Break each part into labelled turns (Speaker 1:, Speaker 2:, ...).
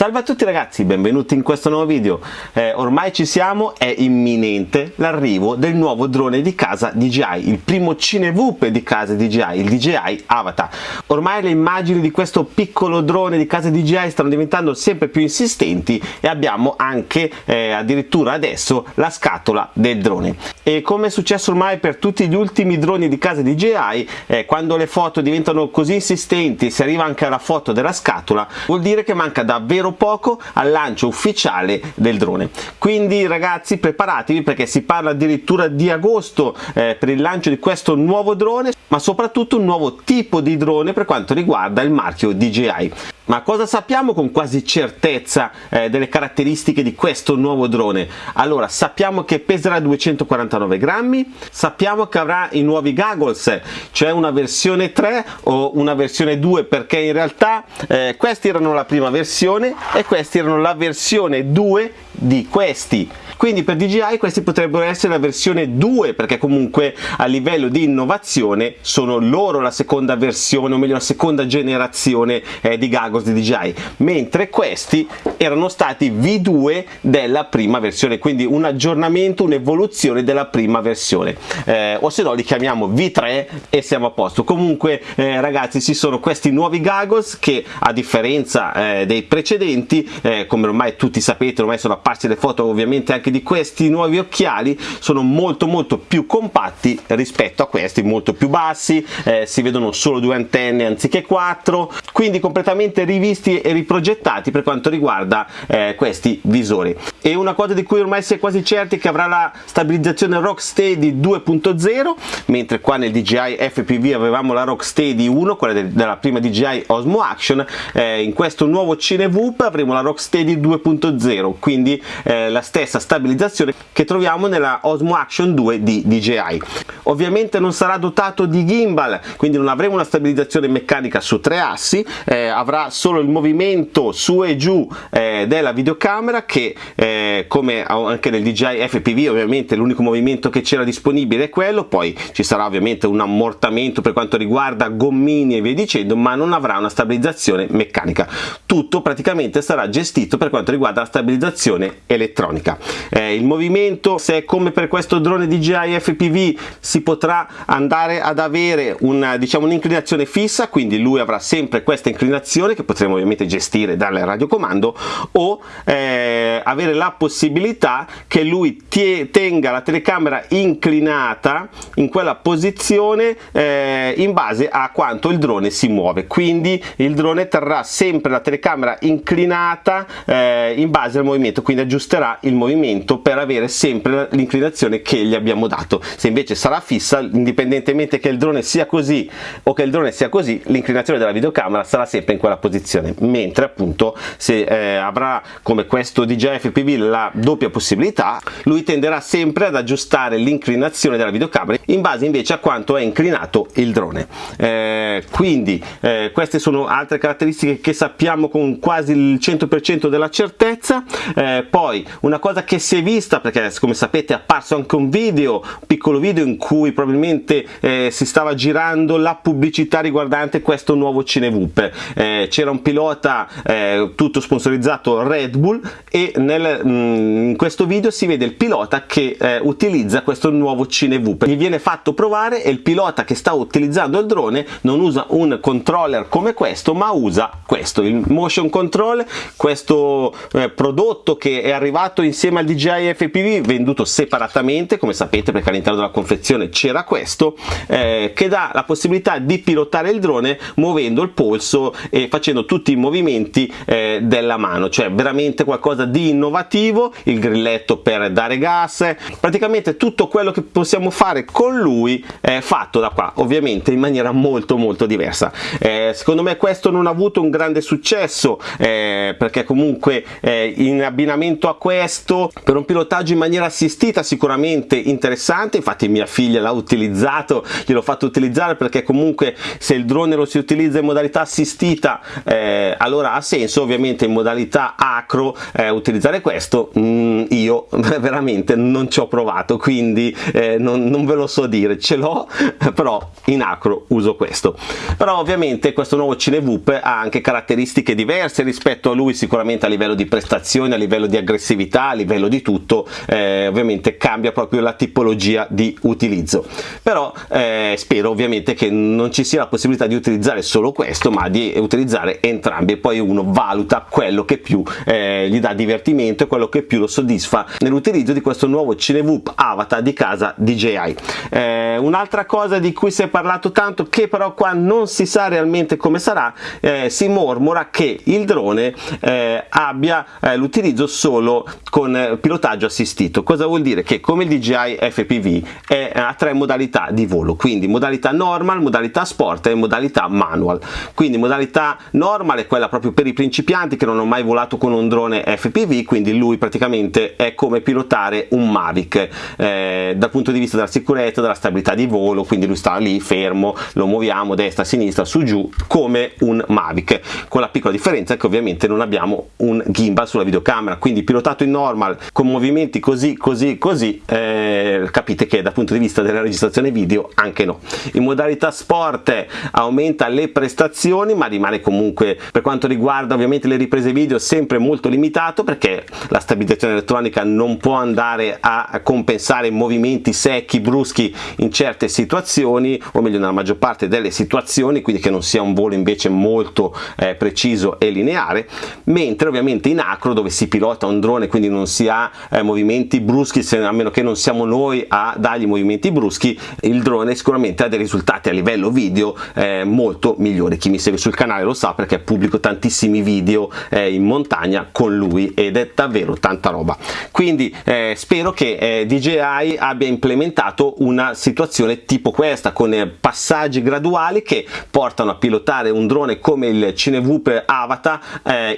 Speaker 1: Salve a tutti ragazzi, benvenuti in questo nuovo video. Eh, ormai ci siamo, è imminente l'arrivo del nuovo drone di casa DJI, il primo cinevoop di casa DJI, il DJI Avatar. Ormai le immagini di questo piccolo drone di casa DJI stanno diventando sempre più insistenti e abbiamo anche eh, addirittura adesso la scatola del drone. E come è successo ormai per tutti gli ultimi droni di casa DJI, eh, quando le foto diventano così insistenti si arriva anche alla foto della scatola, vuol dire che manca davvero davvero poco al lancio ufficiale del drone. Quindi ragazzi preparatevi perché si parla addirittura di agosto eh, per il lancio di questo nuovo drone ma soprattutto un nuovo tipo di drone per quanto riguarda il marchio DJI ma cosa sappiamo con quasi certezza eh, delle caratteristiche di questo nuovo drone? Allora, sappiamo che peserà 249 grammi, sappiamo che avrà i nuovi goggles, cioè una versione 3 o una versione 2, perché in realtà eh, questi erano la prima versione e questi erano la versione 2 di questi. Quindi per DJI questi potrebbero essere la versione 2 perché comunque a livello di innovazione sono loro la seconda versione o meglio la seconda generazione eh, di goggles di DJI mentre questi erano stati V2 della prima versione quindi un aggiornamento un'evoluzione della prima versione. Eh, o se no li chiamiamo V3 e siamo a posto. Comunque eh, ragazzi ci sono questi nuovi goggles che a differenza eh, dei precedenti eh, come ormai tutti sapete ormai sono apparse le foto ovviamente anche di questi nuovi occhiali sono molto molto più compatti rispetto a questi molto più bassi eh, si vedono solo due antenne anziché quattro quindi completamente rivisti e riprogettati per quanto riguarda eh, questi visori. E una cosa di cui ormai si è quasi certi che avrà la stabilizzazione Rocksteady 2.0 mentre qua nel DJI FPV avevamo la Rocksteady 1 quella de della prima DJI Osmo Action eh, in questo nuovo Cinevoop avremo la Rocksteady 2.0 quindi eh, la stessa stabilizzazione che troviamo nella Osmo Action 2 di DJI. Ovviamente non sarà dotato di gimbal, quindi non avremo una stabilizzazione meccanica su tre assi, eh, avrà solo il movimento su e giù eh, della videocamera che eh, come anche nel DJI FPV ovviamente l'unico movimento che c'era disponibile è quello, poi ci sarà ovviamente un ammortamento per quanto riguarda gommini e via dicendo, ma non avrà una stabilizzazione meccanica. Tutto praticamente sarà gestito per quanto riguarda la stabilizzazione elettronica. Eh, il movimento se come per questo drone DJI FPV si potrà andare ad avere una diciamo un'inclinazione fissa quindi lui avrà sempre questa inclinazione che potremo ovviamente gestire dal radiocomando o eh, avere la possibilità che lui tenga la telecamera inclinata in quella posizione eh, in base a quanto il drone si muove. Quindi il drone terrà sempre la telecamera inclinata eh, in base al movimento. Quindi aggiusterà il movimento per avere sempre l'inclinazione che gli abbiamo dato. Se invece sarà fissa indipendentemente che il drone sia così o che il drone sia così l'inclinazione della videocamera sarà sempre in quella posizione. Mentre appunto se eh, avrà come questo DJI FPV la doppia possibilità lui tenderà sempre ad aggiustare l'inclinazione della videocamera in base invece a quanto è inclinato il drone. Eh, quindi eh, queste sono altre caratteristiche che sappiamo con quasi il 100% della certezza. Eh, poi una cosa che si è vista perché come sapete è apparso anche un video un piccolo video in cui probabilmente eh, si stava girando la pubblicità riguardante questo nuovo Cinevoop eh, c'era un pilota eh, tutto sponsorizzato Red Bull e nel, mh, mm, in questo video si vede il pilota che eh, utilizza questo nuovo Cinevoop gli viene fatto provare e il pilota che sta utilizzando il drone non usa un controller come questo ma usa questo il motion control questo eh, prodotto che è arrivato insieme al DJI FPV venduto separatamente come sapete perché all'interno della confezione c'era questo eh, che dà la possibilità di pilotare il drone muovendo il polso e facendo tutti i movimenti eh, della mano. Cioè veramente qualcosa di innovativo il grilletto per dare gas praticamente tutto quello che possiamo fare con lui è fatto da qua ovviamente in maniera molto molto diversa. Eh, secondo me questo non ha avuto un grande successo eh, perché comunque eh, in abbinamento abbinamento a questo per un pilotaggio in maniera assistita sicuramente interessante. Infatti mia figlia l'ha utilizzato gliel'ho fatto utilizzare perché comunque se il drone lo si utilizza in modalità assistita eh, allora ha senso. Ovviamente in modalità acro eh, utilizzare questo mm, io veramente non ci ho provato quindi eh, non, non, ve lo so dire. Ce l'ho però in acro uso questo. Però ovviamente questo nuovo Cinevoop ha anche caratteristiche diverse rispetto a lui sicuramente a livello di prestazioni a livello aggressività a livello di tutto eh, ovviamente cambia proprio la tipologia di utilizzo. Però eh, spero ovviamente che non ci sia la possibilità di utilizzare solo questo ma di utilizzare entrambi. E poi uno valuta quello che più eh, gli dà divertimento e quello che più lo soddisfa nell'utilizzo di questo nuovo Cinevoop Avatar di casa DJI eh, un'altra cosa di cui si è parlato tanto che però qua non si sa realmente come sarà eh, si mormora che il drone eh, abbia l'utilizzo solo con pilotaggio assistito. Cosa vuol dire? Che come il DJI FPV è a tre modalità di volo quindi modalità normal modalità sport e modalità manual. Quindi modalità normal è quella proprio per i principianti che non hanno mai volato con un drone FPV quindi lui praticamente è come pilotare un Mavic eh, dal punto di vista della sicurezza della stabilità di volo quindi lui sta lì fermo lo muoviamo destra sinistra su giù come un Mavic. Con la piccola differenza che ovviamente non abbiamo un gimbal sulla videocamera quindi pilotato in normal con movimenti così così così eh, capite che dal punto di vista della registrazione video anche no. In modalità sport aumenta le prestazioni ma rimane comunque per quanto riguarda ovviamente le riprese video sempre molto limitato perché la stabilizzazione elettronica non può andare a compensare movimenti secchi bruschi in certe situazioni o meglio nella maggior parte delle situazioni quindi che non sia un volo invece molto eh, preciso e lineare mentre ovviamente in acro dove si pilota un drone quindi non si ha eh, movimenti bruschi se, a meno che non siamo noi a dargli movimenti bruschi il drone sicuramente ha dei risultati a livello video eh, molto migliori. Chi mi segue sul canale lo sa perché pubblico tantissimi video eh, in montagna con lui ed è davvero tanta roba. Quindi eh, spero che eh, DJI abbia implementato una situazione tipo questa con eh, passaggi graduali che portano a pilotare un drone come il Cinevoop Avatar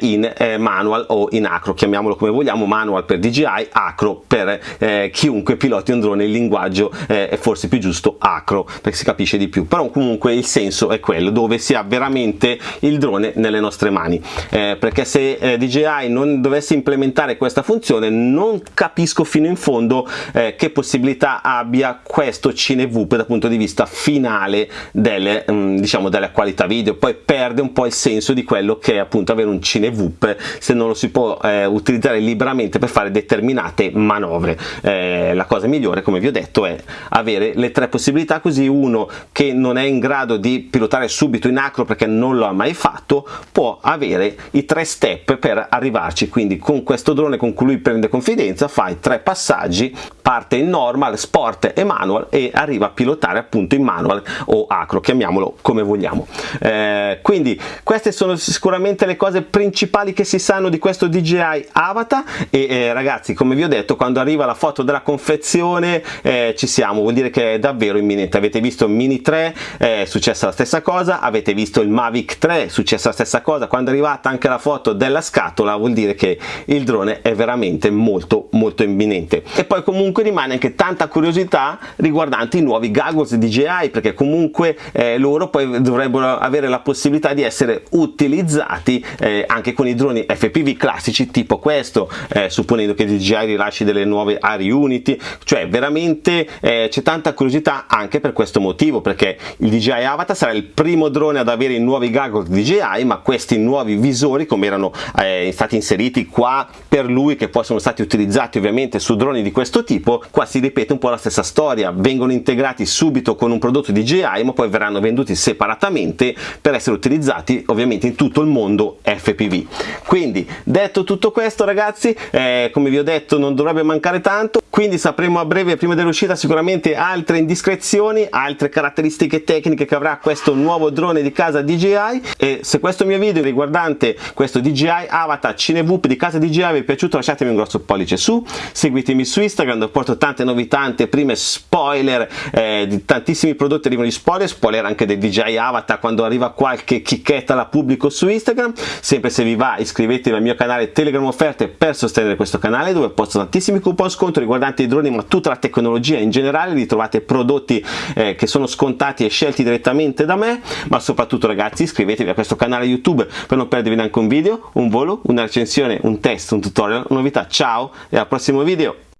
Speaker 1: in manual o in acro chiamiamolo come vogliamo manual per DJI acro per eh, chiunque piloti un drone il linguaggio eh, è forse più giusto acro perché si capisce di più. Però comunque il senso è quello dove si ha veramente il drone nelle nostre mani. Eh, perché se eh, DJI non dovesse implementare questa funzione non capisco fino in fondo che possibilità abbia questo Cinevoop dal punto di vista finale delle, mm, diciamo, della qualità video. Poi perde un po' il senso di quello che è appunto avere un Cinevoop se non lo si può eh, utilizzare liberamente per fare determinate manovre. Eh, la cosa migliore come vi ho detto è avere le tre possibilità così uno che non è in grado di pilotare subito in acro perché non lo ha mai fatto può avere i tre step per arrivarci. Quindi con questo drone con cui lui prende confidenza fai tre passaggi parte in normal, sport e manual e arriva a pilotare appunto in manual o acro, chiamiamolo come vogliamo. Eh, quindi queste sono sicuramente le cose principali che si sanno di questo DJI Avatar e eh, ragazzi come vi ho detto quando arriva la foto della confezione eh, ci siamo, vuol dire che è davvero imminente. Avete visto il Mini 3, è successa la stessa cosa, avete visto il Mavic 3, è successa la stessa cosa, quando è arrivata anche la foto della scatola vuol dire che il drone è veramente molto molto imminente. E poi comunque comunque rimane anche tanta curiosità riguardante i nuovi goggles DJI perché comunque eh, loro poi dovrebbero avere la possibilità di essere utilizzati eh, anche con i droni FPV classici tipo questo eh, supponendo che DJI rilasci delle nuove Air Unity. Cioè veramente eh, c'è tanta curiosità anche per questo motivo perché il DJI Avatar sarà il primo drone ad avere i nuovi goggles DJI ma questi nuovi visori come erano eh, stati inseriti qua per lui che poi sono stati utilizzati ovviamente su droni di questo tipo tipo qua si ripete un po' la stessa storia. Vengono integrati subito con un prodotto DJI ma poi verranno venduti separatamente per essere utilizzati ovviamente in tutto il mondo FPV quindi detto tutto questo ragazzi eh, come vi ho detto non dovrebbe mancare tanto. Quindi sapremo a breve prima dell'uscita sicuramente altre indiscrezioni altre caratteristiche tecniche che avrà questo nuovo drone di casa DJI e se questo mio video riguardante questo DJI Avatar Cinevoop di casa DJI vi è piaciuto lasciatemi un grosso pollice su. Seguitemi su Instagram porto tante novità, tante prime spoiler eh, di tantissimi prodotti arrivano di spoiler, spoiler anche del DJI Avatar quando arriva qualche chicchetta la pubblico su Instagram, sempre se vi va iscrivetevi al mio canale Telegram Offerte per sostenere questo canale dove posto tantissimi coupon sconto riguardanti i droni ma tutta la tecnologia in generale, ritrovate prodotti eh, che sono scontati e scelti direttamente da me, ma soprattutto ragazzi iscrivetevi a questo canale YouTube per non perdervi neanche un video, un volo, una recensione, un test, un tutorial, una novità. Ciao e al prossimo video!